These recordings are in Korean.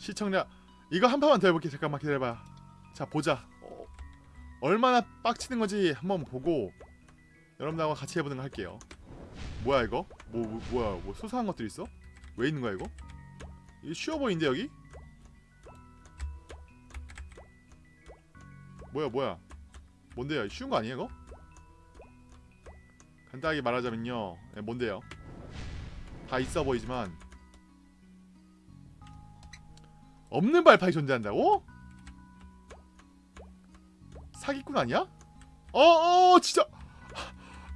시청자 이거 한 판만 더 해볼게 잠깐만 기다려봐 자 보자 어, 얼마나 빡치는 건지 한번 보고 여러분들하고 같이 해보는 거 할게요 뭐야 이거? 뭐, 뭐 뭐야 뭐 수상한 것들 있어? 왜 있는 거야 이거? 이거 쉬워 보이는데 여기? 뭐야 뭐야 뭔데요? 쉬운 거 아니에요 이거? 간단하게 말하자면요 네, 뭔데요? 다 있어 보이지만 없는 발판이 존재한다고? 사기꾼 아니야? 어어 진짜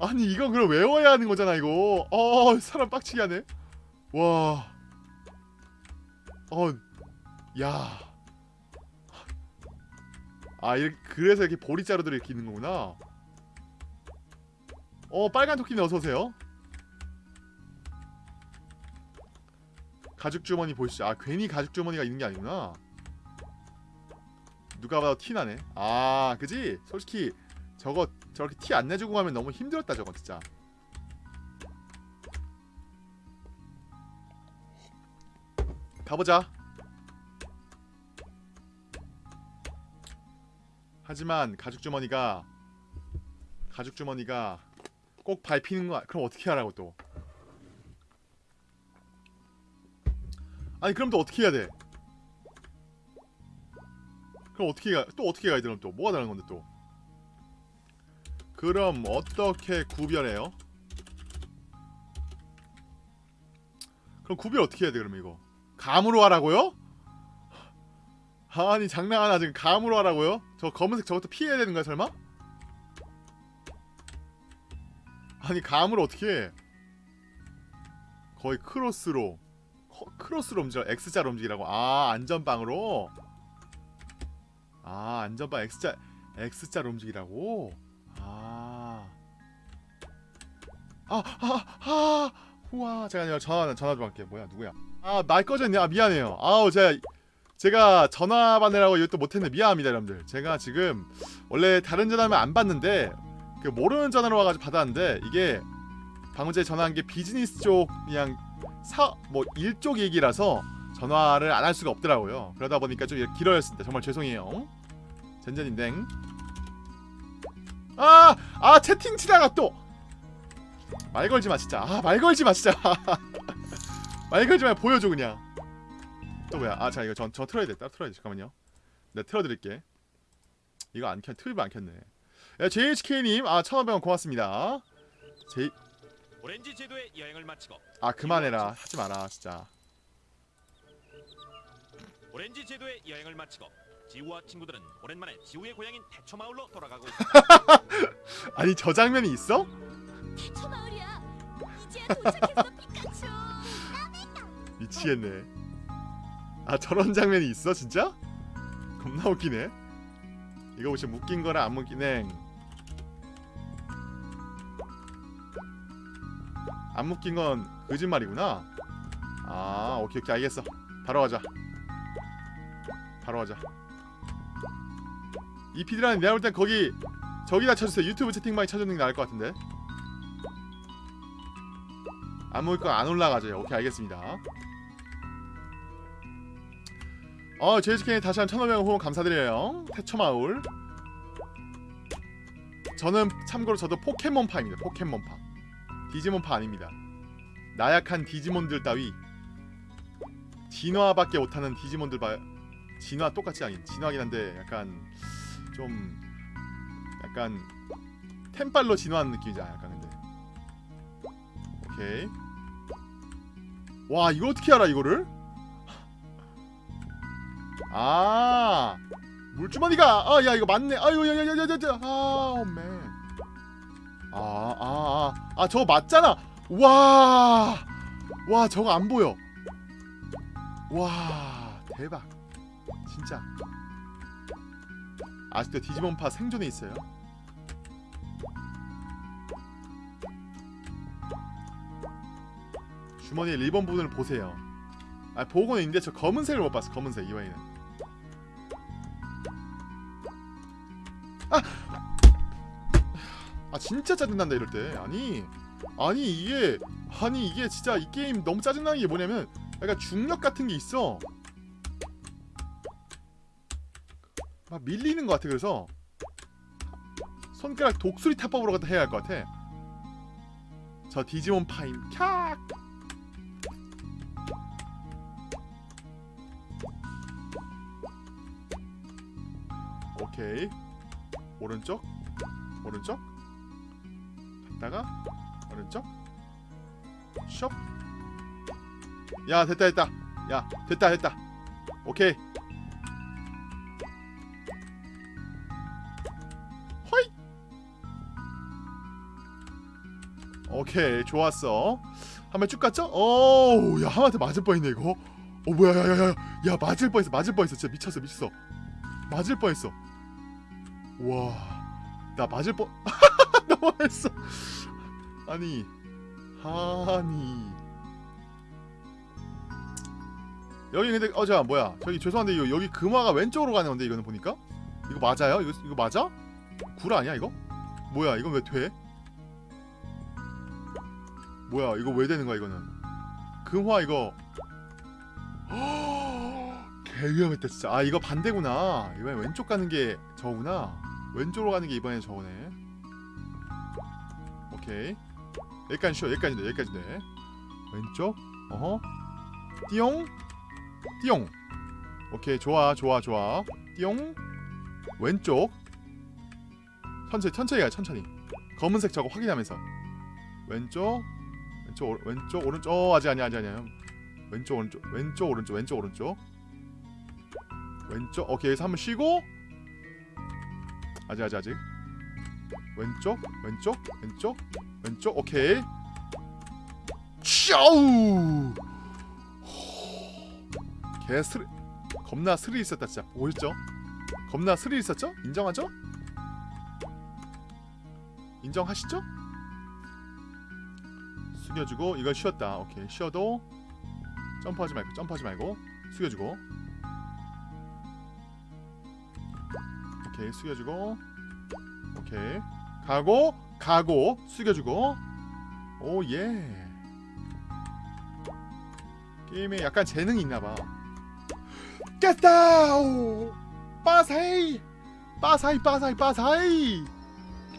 아니 이건 그럼 외워야 하는 거잖아 이거 어 사람 빡치게 하네 와 어, 야. 아, 그래서 이렇게 보리자루들이 이렇게 있는 거구나. 어, 빨간 토끼님 어서오세요. 가죽 주머니 보시죠. 아, 괜히 가죽 주머니가 있는 게 아니구나. 누가 봐도 티 나네. 아, 그지? 솔직히 저거 저렇게 티 안 내주고 가면 너무 힘들었다 저거 진짜. 가보자. 하지만 가죽 주머니가 가죽 주머니가 꼭 밟히는 거 그럼 어떻게 하라고 또? 아니 그럼 또 어떻게 해야 돼? 그럼 어떻게 가? 또 어떻게 가야 되는 또 뭐가 다른 건데 또? 그럼 어떻게 구별해요? 그럼 구별 어떻게 해야 돼 그러면 이거? 감으로 하라고요? 아니 장난하나 지금 감으로 하라고요? 저 검은색 저것도 피해야 되는 거야 설마? 아니 감으로 어떻게 해? 거의 크로스로 커, 크로스로 움직여 X자로 움직이라고 아 안전빵으로 아 안전빵 X자 X자로 움직이라고 아 아, 아, 아, 우와, 잠깐만요. 전화, 전화 좀 할게요. 뭐야, 누구야? 아, 말 꺼졌네. 아, 미안해요. 아우, 제가, 제가 전화 받느라고 이것도 못했네. 미안합니다, 여러분들. 제가 지금, 원래 다른 전화면 안 받는데, 그, 모르는 전화로 와가지고 받았는데, 이게, 방금 전에 전화한 게 비즈니스 쪽, 그냥, 사, 뭐, 일쪽 얘기라서, 전화를 안 할 수가 없더라고요. 그러다 보니까 좀 길어졌습니다. 정말 죄송해요. 젠젠인댕. 아! 아, 채팅 치다가 또! 말 걸지 마 진짜 아 말 걸지 마 진짜 말 걸지 마 보여줘 그냥 또 뭐야 아 자 이거 전, 저 틀어야 돼 따로 틀어야 돼 잠깐만요 내가 틀어드릴게 이거 안 켰, 트립 안 켰네 야, JHK님 아 1500원 고맙습니다 제... 오렌지 제도의 여행을 마치고 아 그만해라 하지 마라 진짜 오렌지 제도의 여행을 마치고 지우와 친구들은 오랜만에 지우의 고향인 대초 마을로 돌아가고 있다. 아니 저 장면이 있어? 대초 마을이야. 이제야 도착했어 피카츄. 미치겠네 아 저런 장면이 있어 진짜? 겁나 웃기네 이거 혹시 묶인 거랑 안 묶이네 안 묶인 건 거짓말이구나. 아 오케이 오케이 알겠어. 바로 가자. 바로 가자. 이 피드라는 내가 볼땐 거기 저기다 쳐주세요. 유튜브 채팅방에 쳐주는 게 나을 것 같은데. 안 묶을 건 안 올라가죠 오케이 알겠습니다. 어 JHK 다시 한 1500원 후원 감사드려요. 태초마을. 저는 참고로 저도 포켓몬파입니다. 포켓몬파 디지몬파 아닙니다. 나약한 디지몬들 따위 진화밖에 못하는 디지몬들 봐 진화 똑같이 아닌 진화긴 한데 약간 좀 약간 템빨로 진화하는 느낌이잖아 약간 근데. 오케이. 와 이거 어떻게 알아 이거를? 아 물주머니가 아 야 이거 맞네. 아유 야야야야야 아맨 아 아 아 아. 저거 맞잖아. 와 와 저거 안 보여. 와 대박. 진짜. 아직도 디지몬파 생존에 있어요? 주머니의 리본 부분을 보세요. 아 보고는 있는데 저 검은색을 못 봤어 검은색 이와이는 아! 아 진짜 짜증난다 이럴 때. 아니 아니 이게 아니 이게 진짜 이 게임 너무 짜증나는 게 뭐냐면 약간 중력 같은 게 있어. 아, 밀리는 것 같아 그래서. 손가락 독수리 타법으로 갖다 해야 할 것 같아. 저 디지몬 파임. 캬 오케이. 오른쪽? 오른쪽 갔다가? 오른쪽 숍야 됐다 됐다. 야 됐다 됐다. 오케이. 허이! 오케이 좋았어. 한 번 쭉 갔죠? 어우 야 하마한테 맞을 뻔했네 이거. 어 뭐야 야야 야. 야 맞을 뻔했어 맞을 뻔했어. 진짜 미쳤어 미쳤어. 맞을 뻔했어. 와나 맞을 뻔 너무했어. 아니 아니. 여기 근데 어자 뭐야. 저기 죄송한데 이거 여기 금화가 왼쪽으로 가는 건데 이거는 보니까? 이거 맞아요? 이거 이거 맞아? 구라 아니야 이거? 뭐야 이건 왜 돼? 뭐야 이거 왜 되는 거야 이거는? 금화 이거. 개 위험했다 진짜. 아 이거 반대구나. 이번엔 왼쪽 가는 게 저구나. 왼쪽으로 가는 게 이번엔 저거네 오케이. 여기까지 쉬어 여기까지네 여기까지네 왼쪽 어허. 띠용 띠용. 오케이 좋아 좋아 좋아. 띠용 왼쪽. 천천히 천천히 가 천천히. 검은색 저거 확인하면서. 왼쪽 왼쪽 오른- 왼쪽 오른쪽. 어 아직 아니야 아직 아니야. 왼쪽 오른쪽 왼쪽 오른쪽 왼쪽 오른쪽. 왼쪽 오케이 여기서 한번 쉬고. 아직 아직 아직 왼쪽? 왼쪽? 왼쪽? 왼쪽? 오케이. 샤우! 개 스리 겁나 스릴 있었다 진짜. 보였죠? 겁나 스릴 있었죠? 인정하죠? 인정하시죠? 숙여주고 이걸 쉬었다. 오케이. 쉬어도 점프하지 말고 점프하지 말고 숙여주고. 오케이. 숙여주고 오케이. 가고 가고 숙여주고. 오예. 게임에 약간 재능이 있나봐. 깼다 오 빠사이! 빠사이 빠사이 빠사이!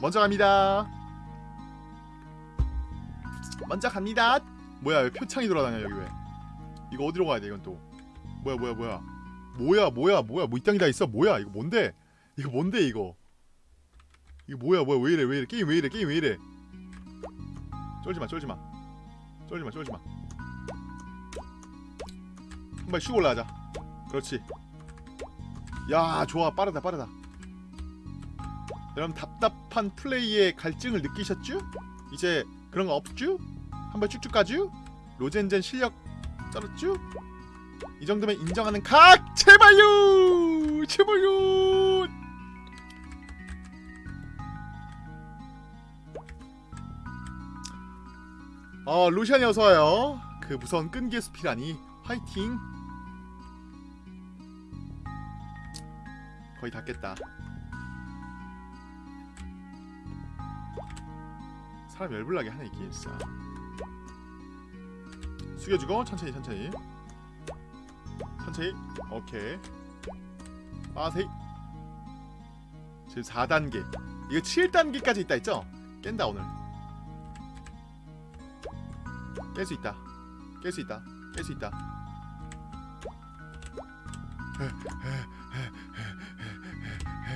먼저 갑니다. 먼저 갑니다. 뭐야 왜 표창이 돌아다녀 여기 왜? 이거 어디로 가야 돼 이건 또? 뭐야 뭐야 뭐야? 뭐야 뭐야 뭐야? 뭐이 땅이 다 있어? 뭐야 이거 뭔데? 이거 뭔데 이거 이거 뭐야 뭐야 왜 이래 왜 이래 게임 왜 이래 게임 왜 이래. 쫄지마 쫄지마. 쫄지마 쫄지마. 한발 쉬고 올라가자. 그렇지. 야 좋아. 빠르다 빠르다. 여러분 답답한 플레이의 갈증을 느끼셨죠? 이제 그런 거 없죠? 한발 쭉쭉 가죠? 로젠젠 실력 쩔었죠? 이 정도면 인정하는 각 제발요! 제발요 어 루시안이 어서와요. 그 무서운 끈기의 숲이라니. 화이팅. 거의 다 깼다. 사람 열불나게 하네 이 게임 진짜. 숙여주고 천천히 천천히. 천천히. 오케이. 빠세이. 지금 4단계. 이거 7단계까지 있다 했죠? 깬다 오늘 깰 수 있다 깰 수 있다 깰 수 있다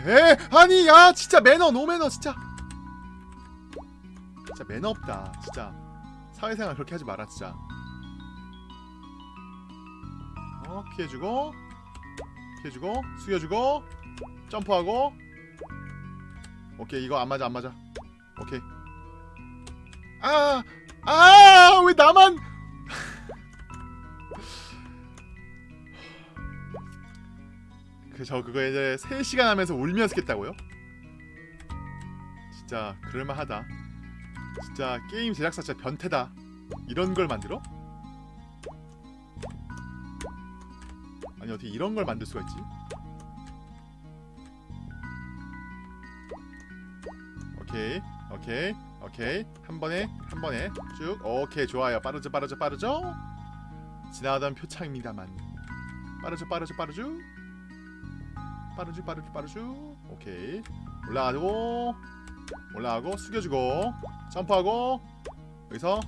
에 아니 야 진짜 매너 노 매너 진짜 진짜 매너 없다 진짜 사회생활 그렇게 하지 마라 진짜 어 피해주고 피해주고 숙여주고 점프하고 오케이 이거 안 맞아 안 맞아 오케이 아아 왜 나만 그 저 그거 이제 3시간 하면서 울면서 깼다고요? 진짜 그럴만하다 진짜 게임 제작사 진짜 변태다 이런 걸 만들어? 아니 어떻게 이런 걸 만들 수가 있지? 오케이 오케이 오케이. 한 번에 한 번에 쭉. 오케이 좋아요. 빠르죠 빠르죠 빠르죠? 지나가던 표창입니다만. 빠르죠 빠르죠 빠르죠? 빠르주 빠르주 빠르주 오케이. 올라가고 올라가고 숙여주고 점프하고. 여기서.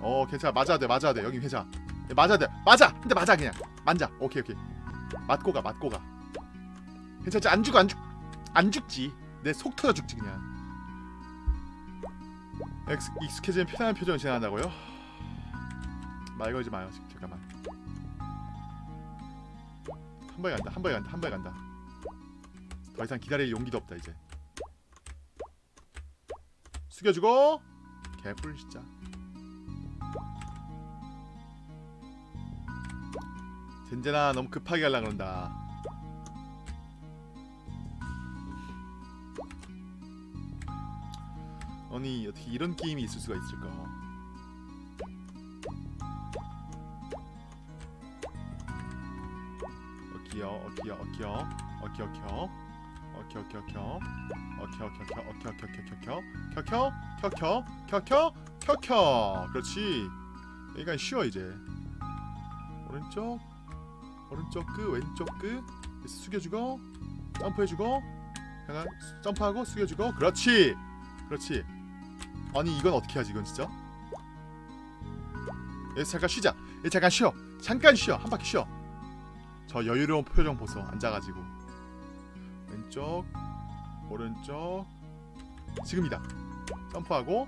어 괜찮아. 맞아야 돼 맞아야 돼. 여기 괜찮아. 예, 맞아야 돼. 맞아! 근데 맞아 그냥. 만자 오케이 오케이. 맞고 가 맞고 가. 괜찮지? 안 죽어 안 죽 안 죽지. 내 속 터져 죽지 그냥 익숙해지면 편안한 표정을 지나간다고요? 말 걸지 마요 잠깐만. 한 번에 간다 한 번에 간다 한 번에 간다. 더 이상 기다릴 용기도 없다 이제. 숙여주고! 개뿔 진짜. 젠제나 너무 급하게 하려 그런다 아니 어떻게 이런 게임이 있을 수가 있을까? 어키요 어키요 어키요. 어키 어키요 어키 어키 어키요 어키 어키 어키 어키 어키 어키 어키 켜켜? 켜켜? 켜켜? 켜켜! 그렇지. 여기가 쉬워 이제. 오른쪽 오른쪽 끝 왼쪽 끝. 숙여주고 점프해주고 약간 점프하고 숙여주고. 그렇지. 그렇지 아니 이건 어떻게 하지 이건 진짜? 여기서 잠깐 쉬자. 여기 잠깐 쉬어. 잠깐 쉬어. 한 바퀴 쉬어. 저 여유로운 표정 보소. 앉아가지고. 왼쪽 오른쪽. 지금이다. 점프하고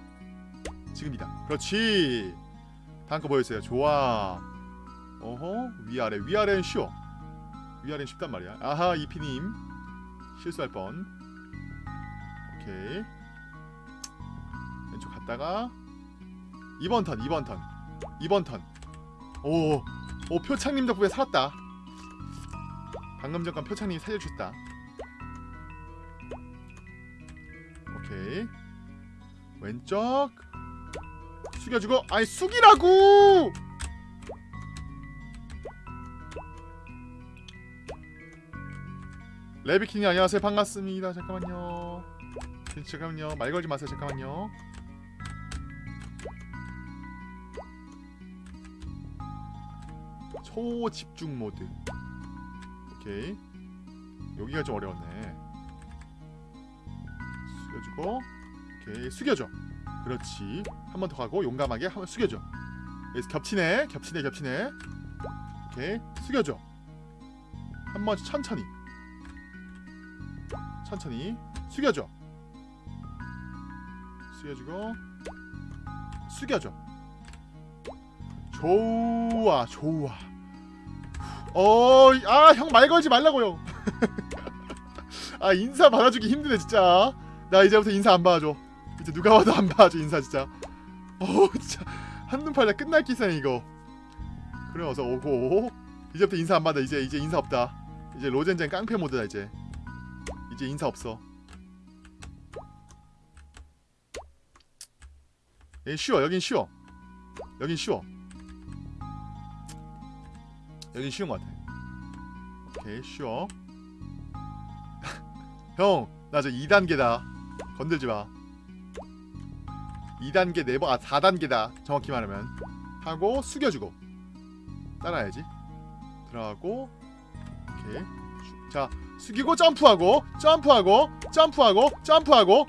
지금이다. 그렇지. 다음 거 보여주세요. 좋아. 어허 위아래. 위아래는 쉬워. 위아래는 쉽단 말이야. 아하 이피님. 실수할 뻔. 오케이 갔다가 2번 턴 2번 턴 2번 턴오 오, 표창님 덕분에 살았다. 방금 전건 표창님이 살려주셨다. 오케이. 왼쪽. 숙여주고 아니 숙이라고! 레비킹이 안녕하세요. 반갑습니다. 잠깐만요. 잠깐만요. 말 걸지 마세요. 잠깐만요 초집중 모드. 오케이. 여기가 좀 어려웠네. 숙여주고 오케이. 숙여줘. 그렇지. 한 번 더 가고 용감하게 한 번 숙여줘. 여기서 겹치네. 겹치네 겹치네. 오케이. 숙여줘. 한 번 천천히. 천천히. 숙여줘. 숙여주고 숙여줘. 좋아 좋아 어 아 형 말 걸지 말라고요 아 인사 받아주기 힘드네 진짜. 나 이제부터 인사 안 받아줘. 이제 누가 와도 안 받아줘 인사 진짜. 어 진짜. 한눈 팔다 끝날 기세네 이거. 그래 어서 오고. 이제부터 인사 안 받아. 이제 이제 인사 없다. 이제 로젠젠 깡패 모드다 이제. 이제 인사 없어. 쉬워 여긴 쉬워. 여긴 쉬워 여긴 쉬운 것 같아 오케이 쉬워 형나 저 2단계다 건들지마 2단계 4번 아 4단계다 정확히 말하면 하고 숙여주고 따라야지 들어가고 오케이 자 숙이고 점프하고 점프하고 점프하고 점프하고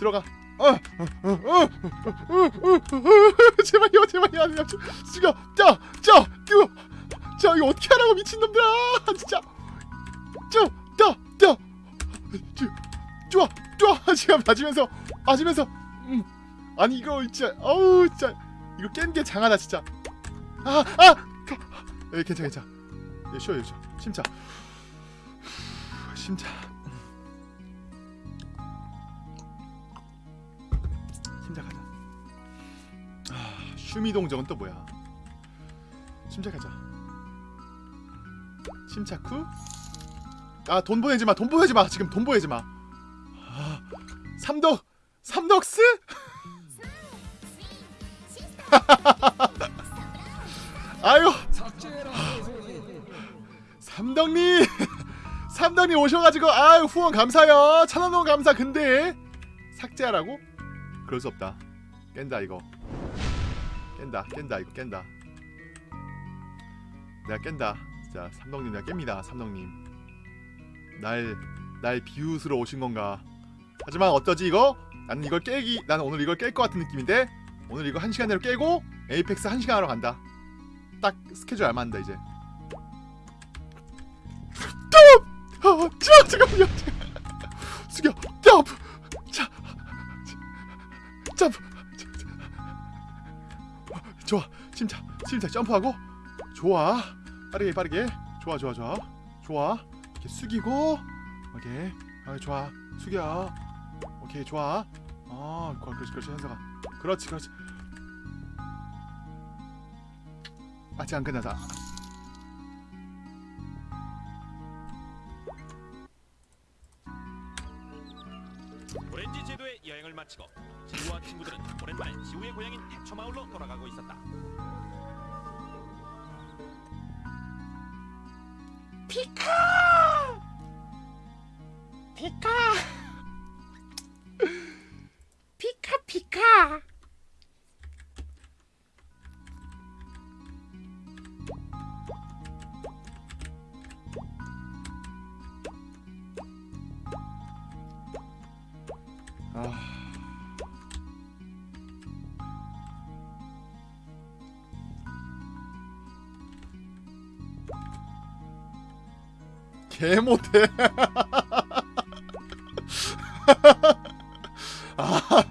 들어가 제발요 제발요 숙여 쪄쪄 뛰어 자 이거 어떻게 하라고 미친놈들아! 진짜. 쪄떠떠 좋아 좋아. 지금 맞으면서 맞으면서. 음. 아니 이거 진짜 어우 진짜. 이거 깬 게 장하다 진짜. 아아! 예, 괜찮아 괜찮아. 예, 쉬어 쉬어 심차 심차 심장하자. 아, 슈미동정은 또 뭐야? 침착하자 침착 후? 아 돈 보내지 마 돈 보내지 마 지금 돈 보내지 마. 아, 삼덕 삼덕스? 아유 삼덕님 삼덕님 오셔가지고 아유 후원 감사요. 천원 후원 감사 근데 삭제하라고? 그럴 수 없다. 깬다 이거. 깬다 깬다 이거 깬다. 내가 깬다 진짜 삼덕님 내가 깹니다 삼덕님. 날, 날 비웃으러 오신 건가? 하지만 어떠지 이거? 나는 이걸 깨기 나는 오늘 이걸 깰 것 같은 느낌인데? 오늘 이거 한 시간 내로 깨고 에이펙스 한 시간 하러 간다. 딱 스케줄 알맞는다 이제. 톱! 아, 자, 잠깐만요 숙여 점프 자 점프 좋아 침착 침착 점프하고. 좋아 빠르게 빠르게. 좋아 좋아 좋아. 좋아. 이렇게 숙이고. 오케이. 아 좋아. 숙여. 오케이 좋아. 아 그렇지 그렇지 현서가. 그렇지 그렇지. 아직 안 끝나다. 오렌지 제도의 여행을 마치고 지우와 친구들은 오랜만에 지우의 고향인 대처마을로 돌아가고 있었다. 피카! 피카! 아 개 못해 아,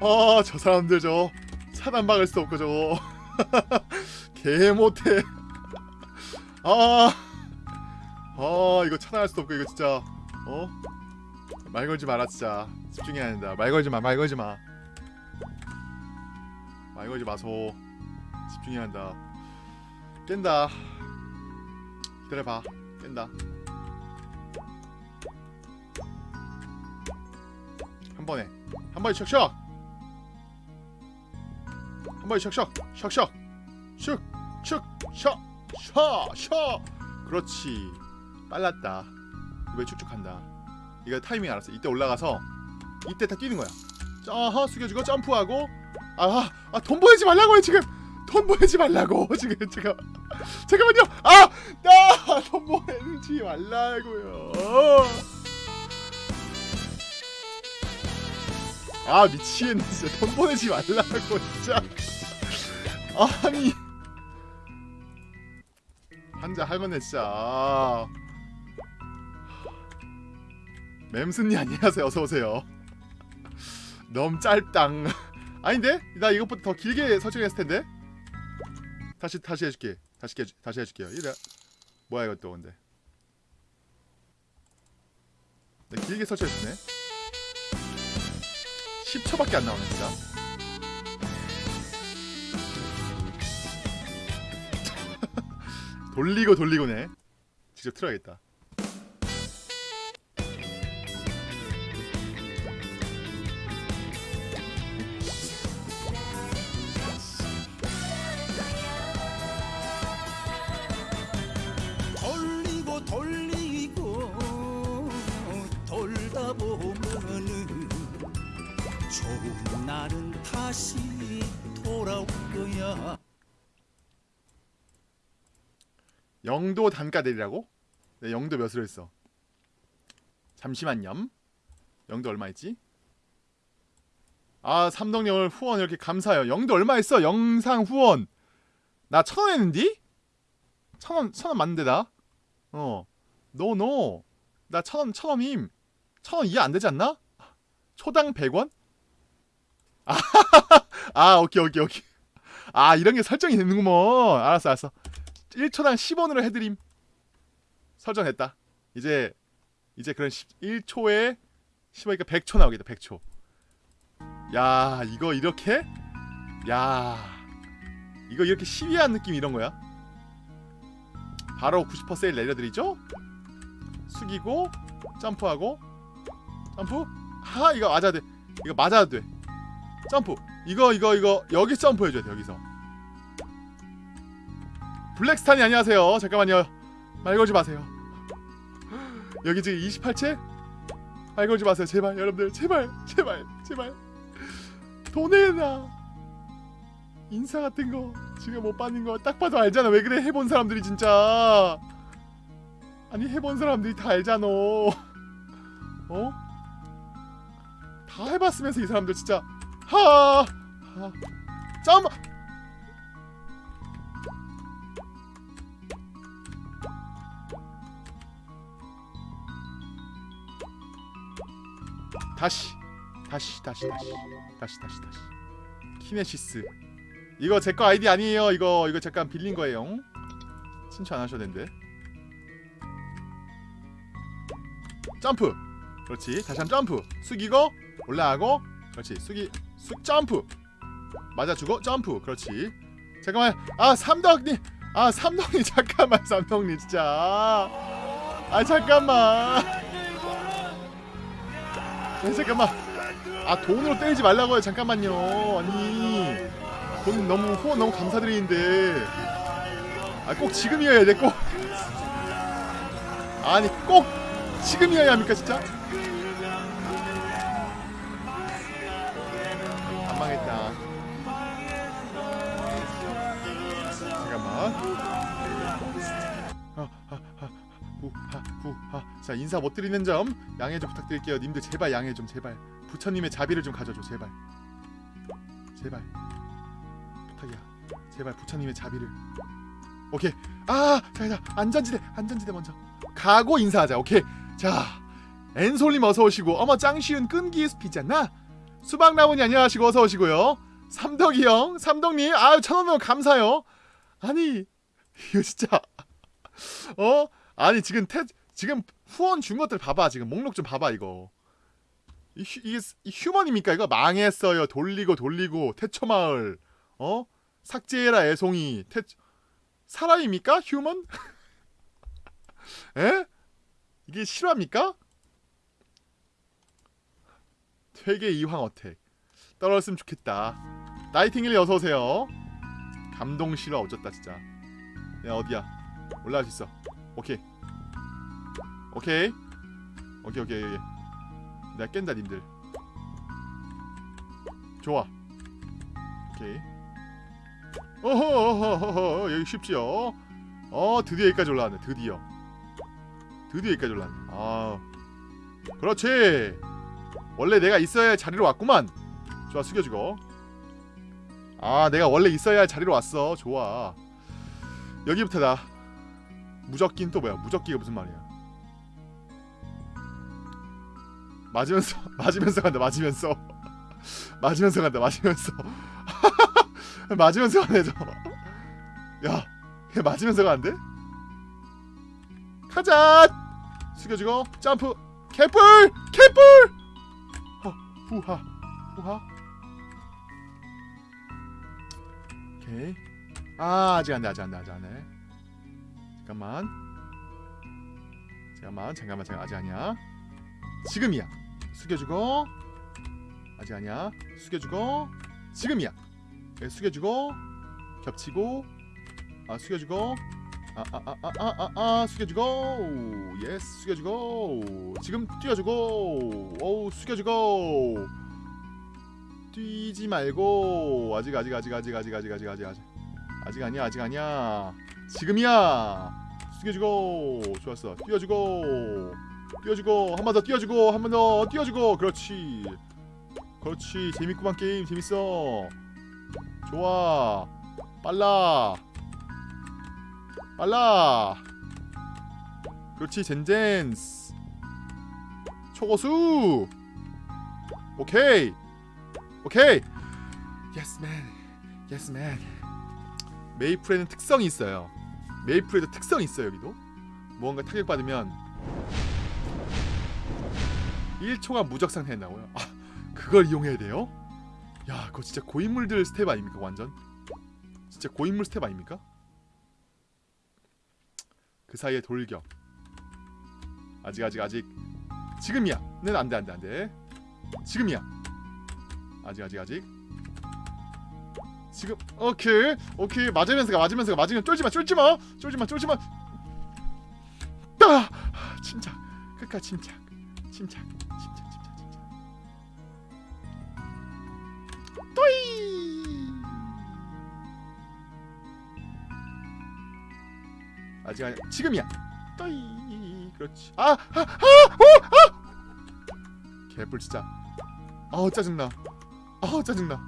어, 저 사람들 저 차단 막을 수 없고 저거 개 못해 아, 아 이거 차단할 수도 없고 이거 진짜 어? 말 걸지 마라 진짜. 집중해야 된다. 말 걸지 마말 걸지 마말 걸지 마소. 집중해야 한다. 깬다. 기다려봐. 깬다 한 번에. 한 번에 샥샥 한 번에 샥샥 샥샥 슉슉샥샥샥 그렇지. 빨랐다. 왜 축축한다? 이거 타이밍 알았어. 이때 올라가서 이때 다 뛰는 거야. 자하 숙여주고 점프하고. 아돈 아, 돈 보내지 말라고요 지금. 돈 보내지 말라고. 지금 제가 잠깐만요. 아나돈 보내지 말라고요 아 미치겠네. 진짜 돈 보내지 말라고 진짜. 아니. 한자 하겠네 진짜. 아. 맴순이 안녕하세요. 어서 오세요. 너무 짧당. 아닌데 나 이것보다 더 길게 설정했을 텐데. 다시 다시 해줄게. 다시 해 다시 해줄게요. 이래. 뭐야 이것도 근데. 네, 길게 설정했네 10초밖에 안 나오네 진짜 돌리고 돌리고네. 직접 틀어야겠다 영도 단가 내리라고? 네, 영도 몇으로 했어? 잠시만요. 영도 얼마 했지? 아, 삼덕영을 후원 이렇게 감사해요. 영도 얼마 했어? 영상 후원. 나 천원 했는디? 천 원, 천원 맞는데 나? 어. 노, 노. 나천 원, 천 원임. 천원 이해 안 되지 않나? 초당 100원? 아, 아, 오케이, 오케이, 오케이. 아, 이런 게 설정이 되는구먼. 알았어, 알았어. 1초당 10원으로 해드림. 설정했다. 이제 이제 그런 1초에 10원이니까 100초 나오겠다 100초. 야 이거 이렇게? 야 이거 이렇게 시비한 느낌 이런 거야? 바로 90% 세일 내려드리죠? 숙이고 점프하고 점프? 하 이거 맞아야 돼. 이거 맞아야 돼. 점프. 이거 이거 이거 여기 점프 해줘야 돼 여기서 블랙스탄이 안녕하세요. 잠깐만요. 말 걸지 마세요. 여기 지금 28채? 말 걸지 마세요. 제발 여러분들 제발 제발 제발 돈에나 인사 같은 거 지금 못 받는 거 딱 봐도 알잖아. 왜 그래 해본 사람들이 진짜 아 아니 해본 사람들이 다 알잖아 어? 다 해봤으면서 이 사람들 진짜 하, 하. 잠 다시 다시 다시 다시 다시 다시 다시. 키네시스. 이거 제 거 아이디 아니에요. 이거 이거 잠깐 빌린 거예요. 친추 안 하셔도 되는데 점프. 그렇지. 다시 한번 점프. 숙이고 올라가고. 그렇지. 숙이 숙 점프. 맞아주고 점프. 그렇지. 잠깐만. 아 삼덕님. 아 삼덕님. 잠깐만 삼덕님 진짜. 아 잠깐만. 네, 잠깐만 아 돈으로 때리지 말라고요. 잠깐만요. 아니. 돈 너무 후원 너무 감사드리는데. 아 꼭 지금이어야 돼꼭. 아니 꼭 지금이어야 합니까 진짜? 안 망했다. 잠깐만. 아, 후하 후하 자 인사 못 드리는 점 양해 좀 부탁드릴게요. 님들 제발 양해 좀 제발. 부처님의 자비를 좀 가져줘 제발. 제발. 부탁이야. 제발 부처님의 자비를. 오케이. 아 자자 안전지대 안전지대 먼저. 가고 인사하자. 오케이. 자 엔솔님 어서 오시고. 어머 짱 쉬운 끈기 숲이잖아. 수박나무니 안녕하시고 어서 오시고요. 삼덕이 형 삼덕님. 아유 천원 감사요. 아니 이거 진짜. 어? 아니 지금 태 지금 후원 준 것들 봐봐 지금. 목록 좀 봐봐 이거. 이 휴, 이게 휴먼입니까 이거? 망했어요. 돌리고 돌리고. 태초마을. 어? 삭제해라 애송이. 태 사람입니까 휴먼? 에? 이게 실화입니까? 퇴계 이황 어택. 떨어졌으면 좋겠다. 나이팅힐 어서 오세요. 감동 실화 어쩌다 진짜. 야 어디야? 올라갈 수 있어. 오케이 오케이. 오케이 오케이 오케이. 내가 깬다 님들. 좋아. 오케이. 어허 어허 여기 쉽지요? 어 드디어 여기까지 올라왔네 드디어. 드디어 여기까지 올라왔네. 아 그렇지. 원래 내가 있어야 할 자리로 왔구만. 좋아 숙여주고. 아 내가 원래 있어야 할 자리로 왔어. 좋아. 여기부터다. 무적기는 또 뭐야? 무적기가 무슨 말이야 맞으면서 맞으면서 간다 맞으면서. 맞으면서 간다 맞으면서. 맞으면서 가네 저야 걔 맞으면서 가는데? 가자! 숙여주고 점프! 개뿔 어, 후하 후하. 오케이. 아 아직 안돼 아직 안돼 아직 안돼. 잠깐만. 잠깐만 잠깐만 잠깐 아직 아니야 지금이야. 숙여주고. 아직 아니야. 숙여주고. 지금이야. 네, 숙여주고. 겹치고. 아 숙여주고. 아아아아아 아 아 숙여주고. yes 숙여주고. 지금 뛰어주고. 어우 숙여주고. 뛰지 말고. 아직 아직 아직 아직 아직 아직 아직 아직 아직. 아직 아니야 아직 아니야. 지금이야. 숙여주고. 좋았어. 뛰어주고 뛰어주고 한 번더 뛰어주고 한 번더 뛰어주고. 그렇지. 그렇지. 재밌구만 게임. 재밌어. 좋아. 빨라. 빨라. 그렇지 젠젠스. 초고수. 오케이. 오케이. 예스맨 예스맨 메이플에는 특성이 있어요. 메이플에도 특성이 있어요 여기도. 무언가 타격받으면 1초간 무적 상태 된다고요? 아 그걸 이용해야 돼요? 야 그거 진짜 고인물들 스텝 아닙니까 완전? 진짜 고인물 스텝 아닙니까? 그 사이에 돌격. 아직 아직 아직. 지금이야. 는 안돼 안돼 안돼. 지금이야. 아직 아직 아직. 지금 오케이. 오케이. 맞으면서 가 맞으면서 가. 맞으면 쫄지마 쫄지마. 쫄지마 쫄지마. 아 침착 끝까지 침착 침착 또이! 아직 아니 지금이야. 또이. 그렇지. 아아아오아! 개뿔 진짜. 아우 짜증나. 아우 짜증나.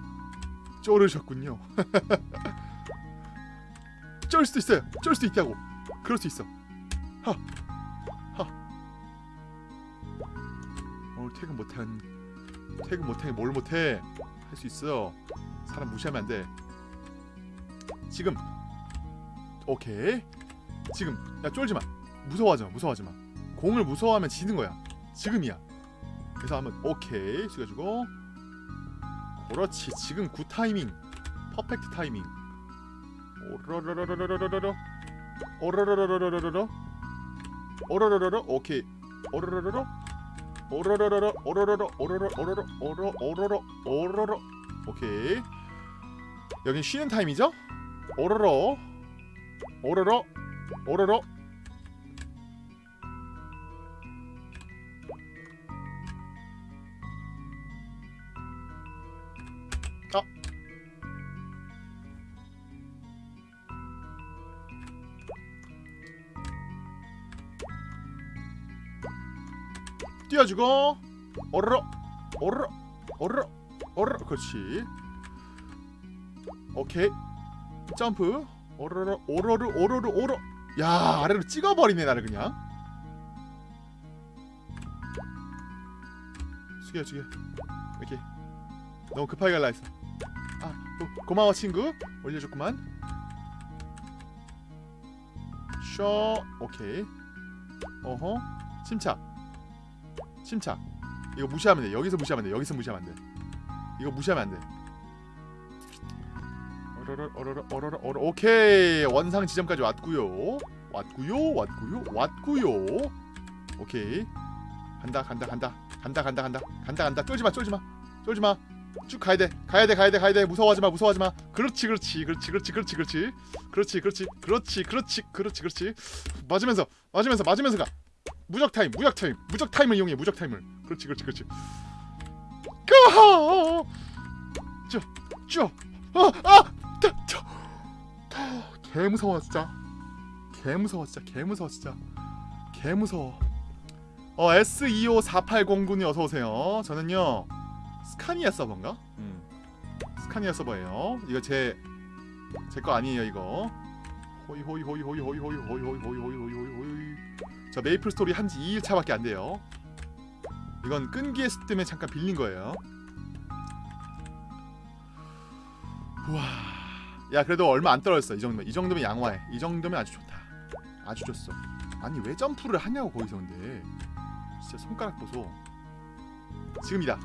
쫄으셨군요. 쫄 수도 있어요. 쫄 수도 있다고. 그럴 수 있어. 하 하. 오늘 퇴근 못한 퇴근 못해 뭘 못해 할 수 있어 사람 무시하면 안돼. 지금. 오케이. 지금. 야 쫄지마. 무서워하지마 무서워하지마. 공을 무서워하면 지는 거야. 지금이야. 그래서 한번 오케이 숙여주고. 그렇지. 지금 good timing. perfect timing. 오로로로로로로로로 오로로로로로로로 오로로로로 오케이. 오로로로로 오로로로로 오로로로 오로로 오로로 오로 오로로 오로로. 오케이. 여긴 쉬는 타임이죠? 오로로 오로로 오로로 띄워주고 오로로 오로로 오로로 오로로 그렇지. 오케이. 점프. 오로로 오로로 오로로 오로 야 아래로 찍어버리네 나를 그냥. 숙여 숙여. 이렇게. 너무 급하게 갈라 했어. 아 고, 고마워 친구. 올려줬구만. 쇼 오케이. 어허. 침착 침착. 이거 무시하면 돼. 여기서 무시하면 돼. 여기서 무시하면 안돼. 이거 무시하면 안돼. 어러러 어러러 어러러 어러 오케이. 원상 지점까지 왔구요. 왔구요 왔구요 왔구요. 오케이. 간다 간다 간다. 간다 간다 간다. 간다 간다. 쫄지마 쫄지마. 쫄지마. 쭉 가야돼. 가야돼 가야돼 가야돼. 무서워하지마 무서워하지마. 그렇지 그렇지 그렇지 그렇지 그렇지 그렇지. 그렇지 그렇지 그렇지 그렇지 그렇지 그렇지. 맞으면서 맞으면서 맞으면서 가 무적 타임 무적 타임 무적 타임을 이용해 무적 타임을 그렇지 그렇지 그렇지 go 쭉쭉아아 개 무서워 진짜 개 무서워 진짜 개 무서워 진짜 개 무서워 어 S254809님 어서 오세요 저는요 스카니아 서버인가? 음 스카니아 서버예요 이거 제 제 거 아니에요 이거 호이 호이 호이 호이 호이 호이 호이 호이 호이 호이 호이 호이 저 메이플 스토리 한지 2일차밖에 안 돼요. 이건 끈기의 숲 때문에 잠깐 빌린 거예요. 우와. 야 그래도 얼마 안 떨어졌어. 이 정도면 이 정도면 양호해. 이 정도면 아주 좋다. 아주 좋소. 아니 왜 점프를 하냐고 거기서 근데. 진짜 손가락 보소. 지금이다.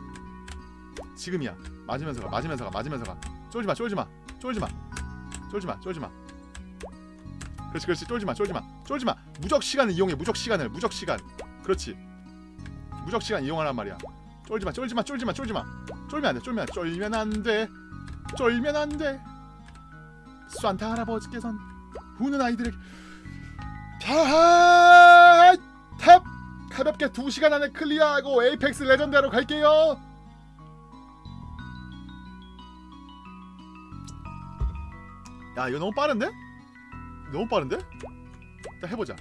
지금이야. 맞으면서 가 맞으면서 가 맞으면서 가. 쫄지마 쫄지마. 쫄지마. 쫄지마 쫄지마 그렇지 그렇지. 쫄지마 쫄지마. 쫄지마. 무적 시간을 이용해 무적 시간을 무적 시간. 그렇지. 무적 시간 이용하란 말이야. 쫄지마 쫄지마 쫄지마 쫄지마. 쫄면 안돼 쫄면 안돼. 쫄면 안돼. 쫄면 안돼. 산타 할아버지께선 우는 아이들에게 자, 탭 가볍게 2시간 안에 클리어하고 에이펙스 레전드로 갈게요. 야 이거 너무 빠른데? 너무 빠른데? 일단 해보자.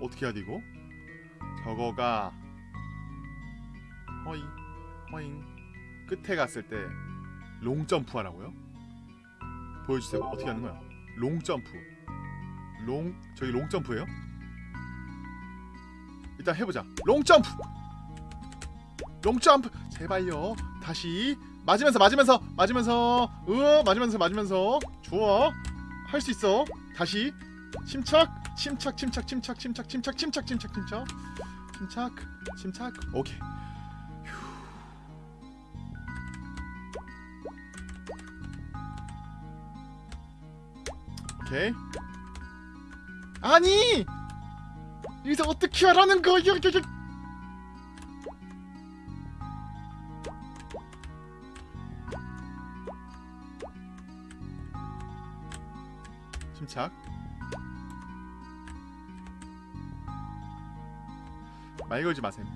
어떻게 해야 돼 이거? 저거가 허잉 허잉. 끝에 갔을 때 long jump 하라고요? 보여주세요. 어떻게 하는 거야? long jump. long 저기 long jump예요? 일단 해보자. long jump! long jump! 제발요. 다시 맞으면서 맞으면서 맞으면서 으 맞으면서 맞으면서. 좋아 할 수 있어. 다시. 침착 침착 침착 침착 침착 침착 침착 침착 침착. 침착 침착. 오케이. 오케이. 아니! 여기서 어떻게 하라는 거야 침착. 말 걸지 마셈.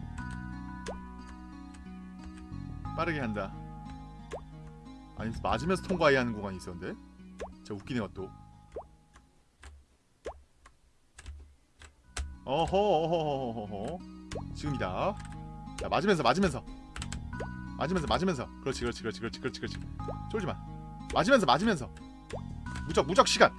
빠르게 한다. 아니 맞으면서 통과해야 하는 구간이 있었는데? 진짜 웃기네 또. 어허 어허 어허 지금이다. 자 맞으면서 맞으면서. 맞으면서 맞으면서. 그렇지 그렇지 그렇지 그렇지 그렇지 그렇지. 쫄지마. 맞으면서 맞으면서. 무적 무적 시간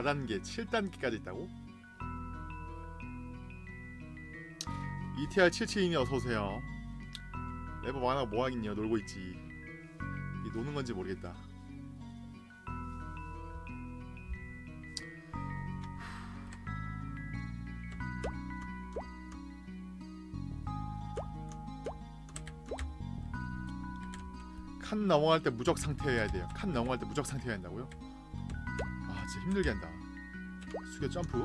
4단계, 7단계까지 있다고? ETR77이니 어서오세요. 레버 많아 뭐하겠냐 놀고 있지. 이 노는 건지 모르겠다. 칸 넘어갈 때 무적 상태여야 돼요. 칸 넘어갈 때 무적 상태여야 한다고요? 아 진짜 힘들게 한다. 숙여 점프,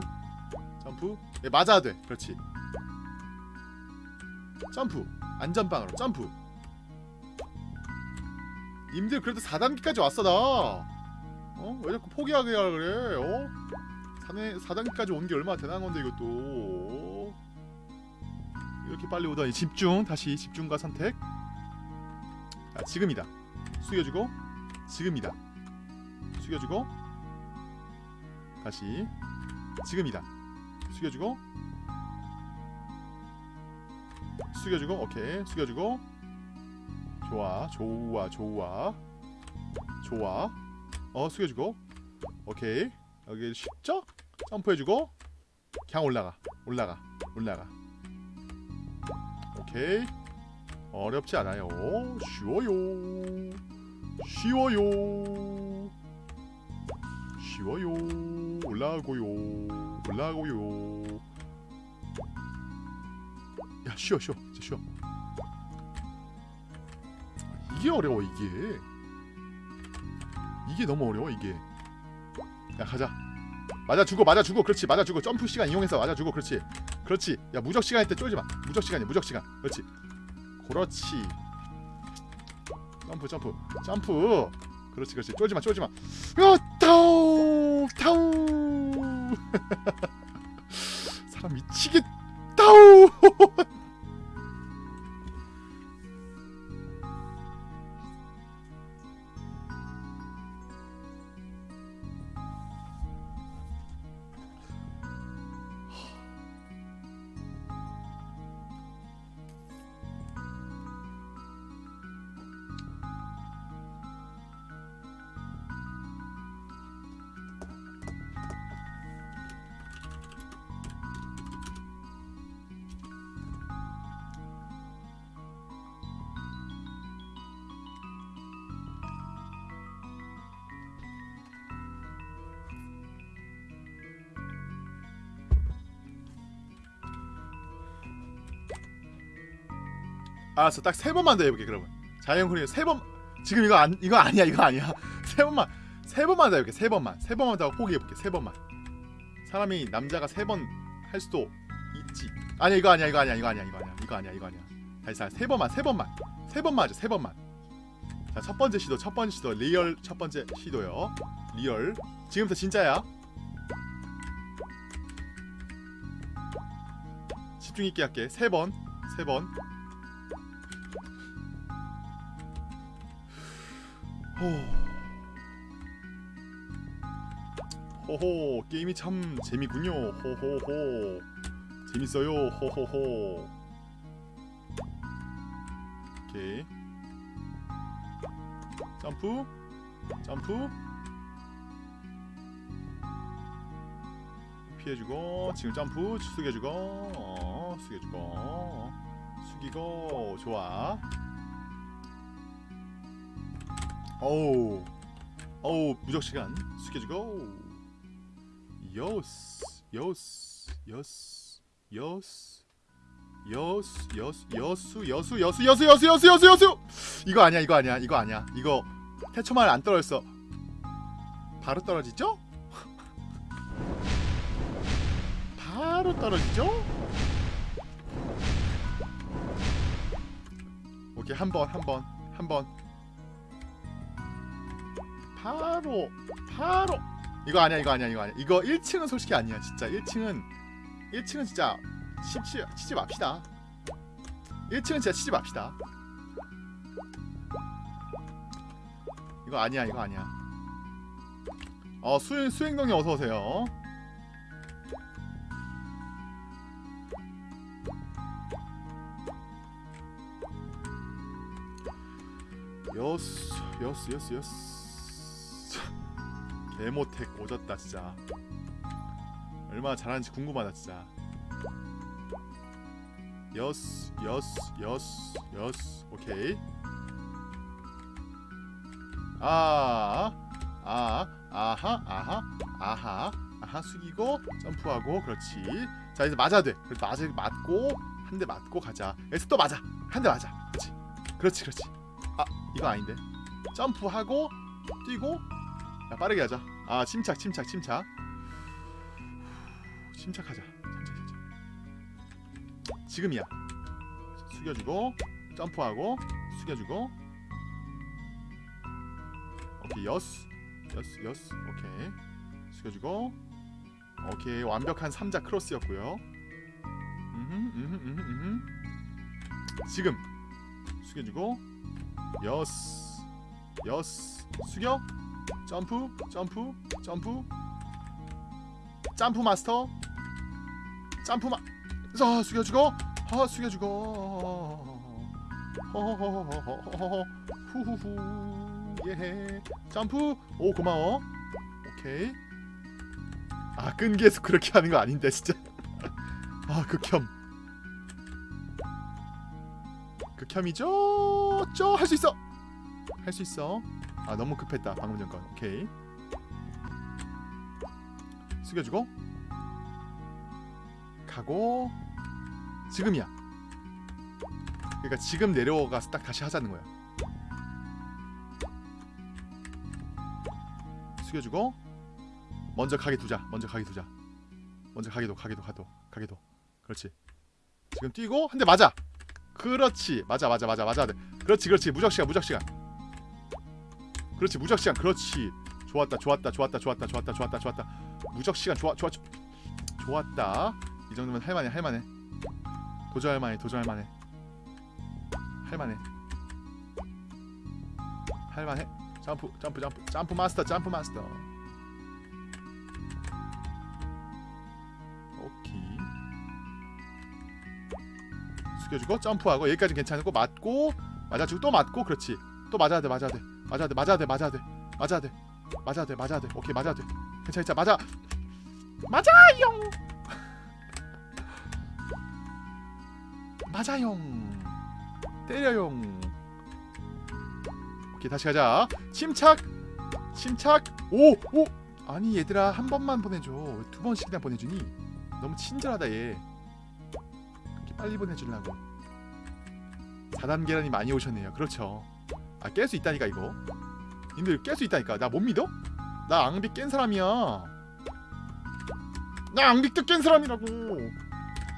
점프. 예 맞아야 돼. 그렇지. 점프. 안전빵으로 점프. 님들 그래도 4단계까지 왔어 나. 어? 왜 자꾸 포기하게 하라 그래? 어? 4단, 4단계까지 온 게 얼마나 대단한 건데 이것도. 이렇게 빨리 오다니 집중 다시 집중과 선택. 자 지금이다. 숙여주고 지금이다. 숙여주고 다시 지금이다. 숙여주고. 숙여주고 오케이. 숙여주고. 좋아 좋아 좋아. 좋아. 어 숙여주고. 오케이. 여기 쉽죠? 점프해주고. 그냥 올라가 올라가 올라가. 오케이. 어렵지 않아요. 쉬워요. 쉬워요 쉬워요. 올라가고요. 올라가고요. 야 쉬어 쉬어. 진짜 쉬어. 이게 어려워 이게. 이게 너무 어려워 이게. 야 가자. 맞아 주고 맞아 주고 그렇지 맞아 주고 점프 시간 이용해서 맞아 주고 그렇지 그렇지. 야 무적 시간 할 때 쫄지 마. 무적 시간이야 무적 시간. 그렇지. 그렇지. 점프 점프 점프. 그렇지 그렇지. 쫄지 마 쫄지마. 야 타오 타오 사람 미치겠 타 알았어 딱 세 번만 더 해볼게 그러면. 자연훈이 세번 지금 이거 안 이거 아니야 이거 아니야. 세 번만 세 번만 더 해볼게 세 번만. 세 번만 더 포기해볼게 세 번만. 사람이 남자가 세 번 할 수도 있지. 아니야 이거 아니야 이거 아니야 이거 아니야 이거 아니야 이거 아니야 이거 아니야. 다시 자, 세 번만 세 번만. 세 번만 하자 세 번만. 자 첫 번째 시도 첫 번째 시도. real 첫 번째 시도요. real. 지금부터 진짜야. 집중 있게 할게. 세 번 세 번 호. 호호 게임이 참 재미군요. 호호호. 재밌어요. 호호호. 오케이. 점프. 점프. 피해주고 지금 점프. 숙여주고 어, 숙여주고. 숙이고 좋아 어우 어우 무적 시간. 숙여주고. 요스 요스 요스 요스 여수 여수 여수 여수 여수 여수 여수 여수 여수 여수. 이거 아니야 이거 아니야 이거 아니야. 이거 태초말 안 떨어졌어. 바로 떨어지죠? 바로 떨어지죠? 오케이 한 번 한 번 한번 바로 바로. 이거 아니야 이거 아니야 이거 아니야. 이거 1층은 솔직히 아니야 진짜. 1층은 1층은 진짜 치지, 치지 맙시다. 1층은 진짜 치지 맙시다. 이거 아니야 이거 아니야. 어 수행, 수행동이 어서오세요. 여스 여스 여스 여스 개모택 오졌다 진짜 얼마나 잘하는지 궁금하다 진짜 여스 여스 여스 여스 오케이 아, 아, 아하, 아하, 아하, 아하 숙이고 점프하고 그렇지. 자 이제 맞아야 돼. 맞을 맞고 한 대 맞고 가자. 여기서 또 맞아. 한 대 맞아. 그렇지. 그렇지, 그렇지. 아 이거 아닌데. 점프하고 뛰고 야 빠르게 하자. 아 침착, 침착, 침착. 침착하자. 침착, 침착. 지금이야. 숙여주고 점프하고 숙여주고 오케이 여스 여스 여스 오케이 숙여주고 오케이 완벽한 삼자 크로스였고요 음흠, 음흠, 음흠, 음흠. 지금 숙여주고 여스 여스 숙여 점프 점프 점프. 점프 마스터. 점프 마 자, 숙여주고. 아 숙여주고. 허허허허허허 후후후. 예 점프. 오 고마워. 오케이. 아 끈기에서 그렇게 하는 거 아닌데 진짜. 아 극혐. 극혐이죠? 쪼 할 수 있어. 할 수 있어 아 너무 급했다. 방금 전 건. 오케이. 숙여주고. 가고. 지금이야. 그러니까 지금 내려가서 딱 다시 하자는 거야. 숙여주고. 먼저 가게 두자. 먼저 가게 두자. 먼저 가게도 가게도 가도 가게도 그렇지. 지금 뛰고 한 대 맞아. 그렇지. 맞아 맞아 맞아 맞아. 돼 그렇지 그렇지. 무적 시간 무적 시간 그렇지 무적 시간. 그렇지. 좋았다 좋았다 좋았다 좋았다 좋았다 좋았다 좋았다. 무적 시간 좋아 좋아 좋- 좋았다. 이 정도면 할만해 할만해. 도전할 만해 도전할 만해. 할만해. 할만해. 점프 점프 점프. 점프 마스터 점프 마스터. 오케이. 숙여주고 점프하고 여기까지 괜찮고 맞고 맞아주고 또 맞고 그렇지. 또 맞아야 돼 맞아야 돼 맞아야 돼 맞아야 돼 맞아야 돼. 맞아야 돼. 맞아야 돼 맞아야 돼. 오케이 맞아야 돼. 괜찮아 괜찮아. 맞아. 맞아요! 맞아요. 때려요. 오케이 다시 가자. 침착! 침착! 오 오! 아니 얘들아 한 번만 보내줘. 왜 두 번씩이나 보내주니? 너무 친절하다 얘. 빨리 보내주려고. 4단 계란이 많이 오셨네요. 그렇죠 아 깰 수 있다니까 이거. 님들 깰 수 있다니까. 나 못 믿어? 나 앙빅 깬 사람이야. 나 앙빅도 깬 사람이라고.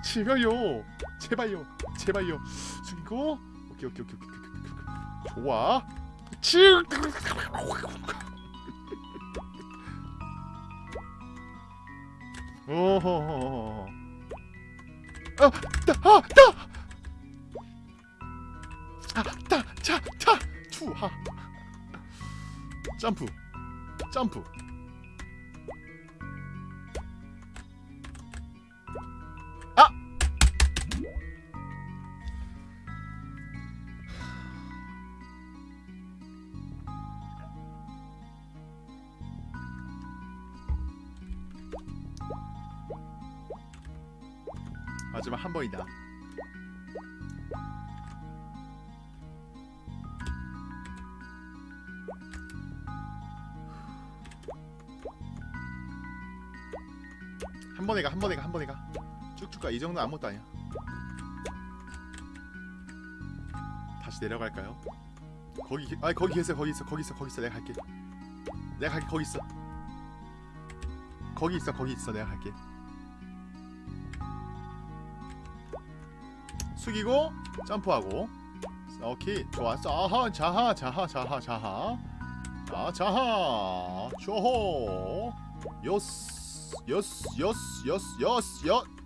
제발요. 제발요. 제발요. 숙이고. 오케이 오케이 오케이 오케이 오케이. 좋아. 치! 오호호호 아, 따, 아, 따! 아, 차, 투하. 점프 점프. 아! 마지막 한 번이다. 한 번에 가, 한 번에 가. 쭉쭉 가. 이 정도 아무것도 아니야. 다시 내려갈까요? 거기, 계- 아니 거기 계세요. 거기 있어, 거기 있어, 거기 있어. 내가 갈게. 내가 갈게. 거기 있어. 거기 있어, 거기 있어. 내가 갈게. 숙이고 점프하고. 오케이, 좋았어. 아하, 자하, 자하, 자하, 자하. 아, 자하, 조호, 요스, 요스, 요스, 요스, 요스, 요.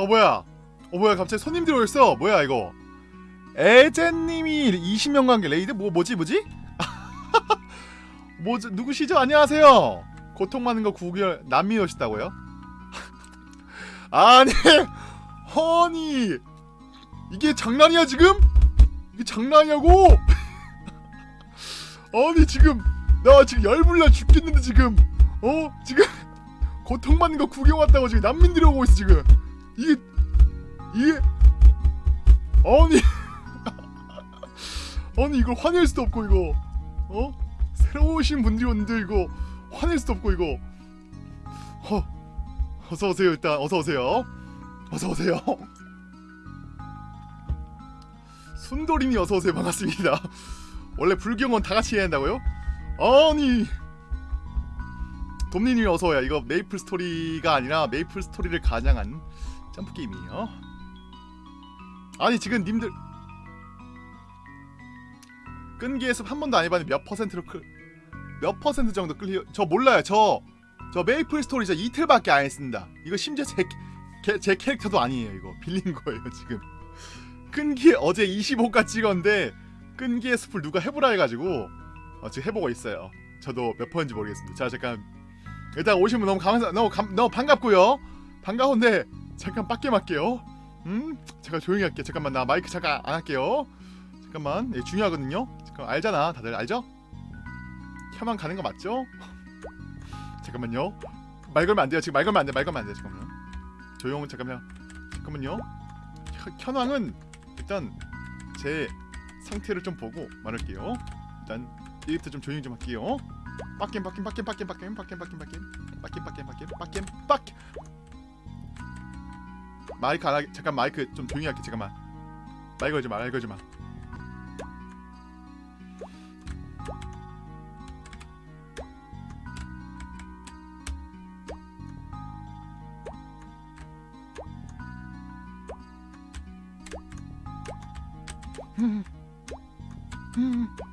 어 뭐야? 어 뭐야? 갑자기 손님 들어오셨어. 뭐야 이거? 에제님이 20명 관계 레이드 뭐 뭐지 뭐지? 뭐 누구시죠? 안녕하세요. 고통 많은 거 구결 남미 오셨다고요? 아니, 허니 이게 장난이야 지금? 이게 장난이냐고? 아니 지금 나 지금 열불나 죽겠는데 지금 어 지금 고통 받는 거 구경 왔다고 지금 난민들이 오고 있어 지금 이게 이게 아니. 아니 이걸 화낼 수도 없고 이거. 어? 새로 오신 분들이 오는데 이거 화낼 수도 없고 이거. 어 어서 오세요 일단. 어서 오세요. 어서 오세요. 순돌이니 어서 오세요. 반갑습니다. 원래 불구경은 다 같이 해야 한다고요? 아니. 돔니님 어서 와요. 이거 메이플 스토리가 아니라 메이플 스토리를 가장한 점프 게임이에요. 아니 지금 님들 끈기의 숲 한 번도 안 해봤는데 몇 퍼센트로 클, 몇 퍼센트 정도 클리 저 몰라요. 저 저 메이플 스토리 저 이틀밖에 안 했습니다. 이거 심지어 제, 캐- 제 캐릭터도 아니에요 이거. 빌린 거예요 지금. 끈기에 어제 25가 찍었는데 끈기의 숲을 누가 해보라 해가지고 어, 지금 해보고 있어요. 저도 몇 퍼인지 모르겠습니다. 자 잠깐. 일단 오신 분 너무 감사 너무 감, 너무 반갑고요. 반가운데 잠깐 빡게 할게요 음 제가 조용히 할게요 잠깐만 나 마이크 잠깐 안 할게요 잠깐만 예, 중요하거든요 잠깐 알잖아 다들 알죠? 혀만 가는 거 맞죠? 잠깐만요 말 걸면 안 돼요 지금 말 걸면 안돼말 걸면 안돼 잠깐만요 조용 잠깐만요 잠깐만요 혀, 현황은 일단 제 상태를 좀 보고 말할게요 일단 이부터 좀 조용히 좀 할게요 빡겜 빡겜 빡겜 빡겜 빡겜 빡겜 빡겜 빡겜 빡겜 빡겜 빡겜 빡겜 빡 마이크 안 하게 잠깐 마이크 좀 조용히 할게 잠깐만 말 걸지 마말 걸지 마 음. 음.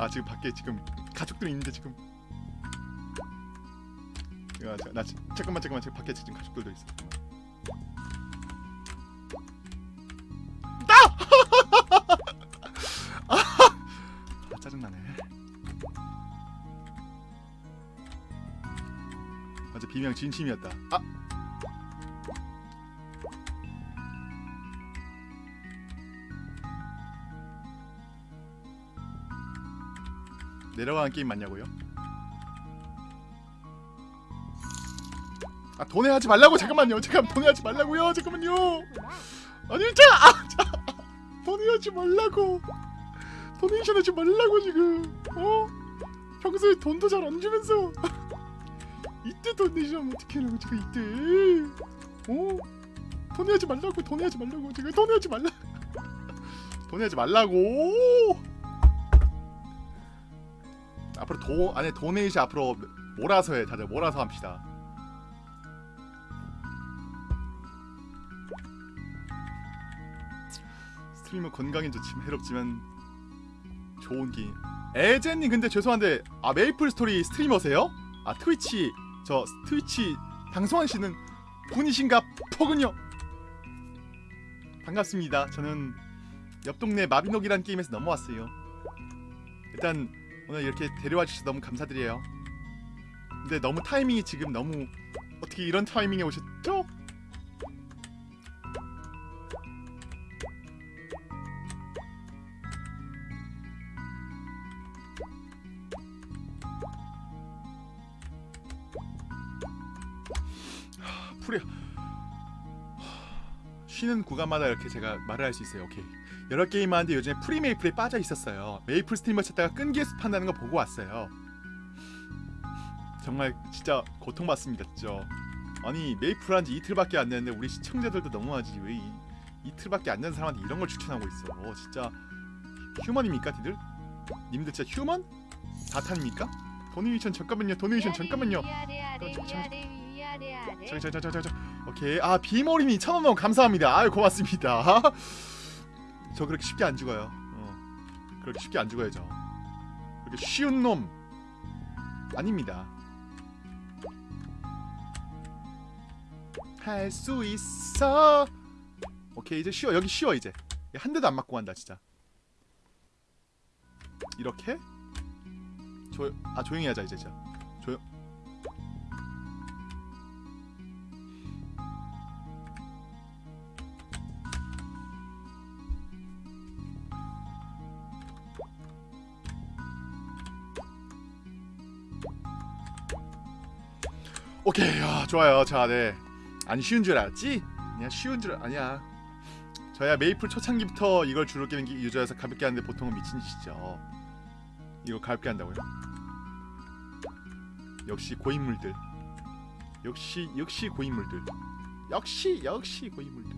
아 지금 밖에 지금 가족들이 있는데 지금 야, 자, 나 지- 잠깐만 잠깐만 지금 밖에 지금 가족들도 있어. 아! 아 짜증나네. 맞아 비명 진심이었다. 아 내려가는 게임 맞냐고요? 아 돈에 하지 말라고! 잠깐만요! 잠깐 돈에 하지 말라고요! 잠깐만요! 아니 자, 아, 자 돈에 하지 말라고! 도네이션 하지 말라고 지금! 어? 평소에 돈도 잘 안 주면서! 이때 도네이션 어떻게 하려고 지금 이때? 어? 돈에 하지 말라고! 돈에 하지 말라고! 지금 돈에 하지 말라! 돈에 하지 말라고 도 아니 도네이션 앞으로 몰아서 해 다들 몰아서 합시다. 스트리머 건강엔 좋지만 해롭지만 좋은 게임. 에제님 근데 죄송한데 아 메이플 스토리 streamer세요? 아 트위치 저 트위치 방송하시는 분이신가 보군요. 반갑습니다. 저는 옆 동네 마비노기란 게임에서 넘어왔어요. 일단 오늘 이렇게 데려와 주셔서 너무 감사드려요. 근데 너무 타이밍이 지금 너무 어떻게 이런 타이밍에 오셨죠? 쉬는 구간마다 이렇게 제가 말을 할 수 있어요. 오케이. 여러 게임 하는데 요즘에 프리메이플에 빠져 있었어요. 메이플 스트리머 찾다가 끈기의 숲 한다는 거 보고 왔어요. 정말 진짜 고통받습니다, 진짜. 아니 메이플 한지 이틀밖에 안 됐는데 우리 시청자들도 너무하지 왜 이, 이틀밖에 안 된 사람한테 이런 걸 추천하고 있어. 어, 진짜 human입니까, 니들? 님들 진짜 human? 사탄입니까? donation 잠깐만요. donation 잠깐만요. 저저저저저 오케이 아 비머리니 천원 감사합니다 아유 고맙습니다 저 그렇게 쉽게 안 죽어요. 어. 그렇게 쉽게 안 죽어요 저 그렇게 쉬운 놈 아닙니다. 할 수 있어. 오케이 이제 쉬워. 여기 쉬워 이제. 한 대도 안 맞고 간다 진짜. 이렇게? 조 아 조용히 하자 이제 진짜 오케이 야 좋아요. 자네안 쉬운 줄 알았지? 아니야 쉬운 줄 알- 아니야. 저야 메이플 초창기부터 이걸 주로 깨는 게 유저여서 가볍게 하는데 보통은 미친 짓이죠. 이거 가볍게 한다고요? 역시 고인물들. 역시 역시 고인물들. 역시 역시 고인물들.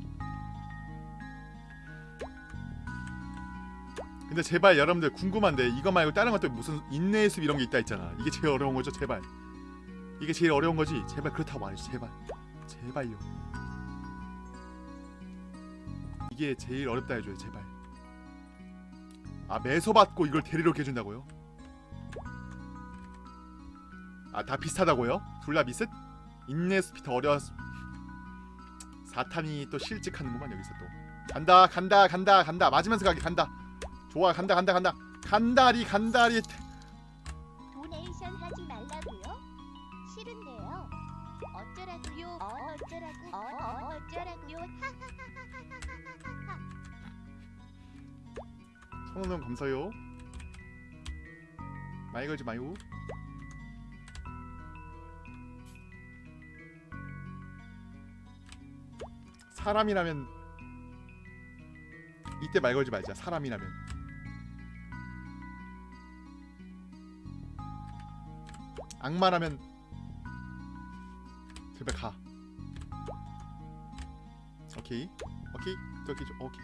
근데 제발 여러분들 궁금한데 이거 말고 다른 것도 무슨 인내의 숲 이런 게 있다 했잖아. 이게 제일 어려운 거죠 제발 이게 제일 어려운 거지 제발 그렇다고 말해줘 제발 제발요. 이게 제일 어렵다 해줘요 제발. 아 매서 받고 이걸 데리러 해준다고요? 아 다 비슷하다고요? 둘 다 미스? 인내 스피트 어려 사탄이 또 실직하는구만 여기서 또 간다 간다 간다 간다 맞으면서 가기 간다 좋아 간다 간다 간다 간다리 간다리 어, 어쩌라고? 어, 어, 어쩌라고요? 하하하하하하하하. 천원원 감사요 많이 걸지 마요 사람이라면 이때 말 걸지 말자 사람이라면 악마라면 제발 가 오케이. 오케이. 또 오케이 좀- 오케이.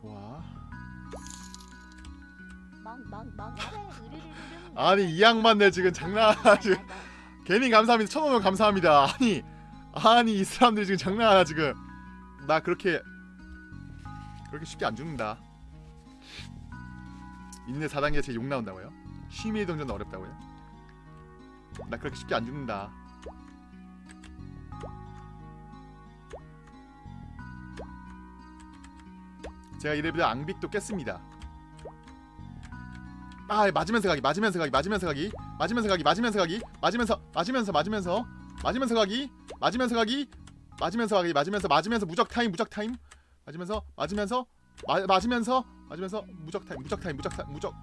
좋아. 멍멍멍. 아니 이 양반들 지금 장난하나 지금 괜히 감사합니다. 천원원 감사합니다. 아니 아니 이 사람들이 지금 장난하나 지금. 나 그렇게 그렇게 쉽게 안 죽는다. 인내 4단계 제 욕 나온다고요? 취미의 동전 어렵다고요? 나 그렇게 쉽게 안 죽는다 제가 이래봬도 앙빅도 깼습니다. 아 맞으면서 가기 맞으면서 가기 맞으면서 가기 맞으면서 가기 맞으면서 가기 맞으면서 맞으면서 맞으면서 맞으면서 가기 맞으면서 가기 맞으면서 가기 맞으면서 맞으면서 무적 타임 무적 타임 맞으면서 맞으면서 마, 맞으면서 맞으면서 무적 타임 무적 타임 무적 타임 무적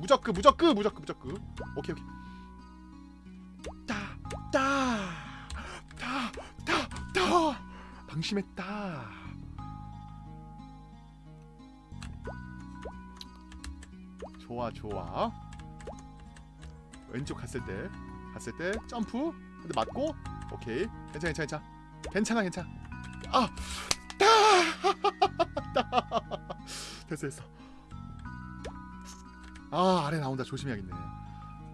무적 그 무적 그 무적 그 무적 그. 오케이 오케이. 따따따따따 방심했다 좋아 좋아. 왼쪽 갔을 때 갔을 때 점프 근데 맞고 오케이. 괜찮아 괜찮아 괜찮아. 괜찮아 괜찮아. 아 따! 됐어 됐어. 아 아래 나온다. 조심해야겠네.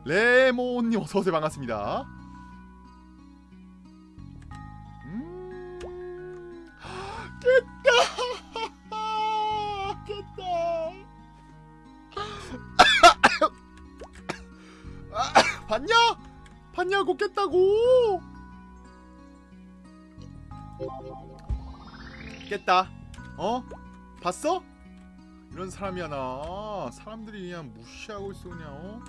레몬님 어서오세요. 반갑습니다. 음. 깼다 봤냐? 봤냐고 깼다고 깼다 어? 봤어? 이런 사람이야 나 사람들이 그냥 무시하고 있어 그냥 어?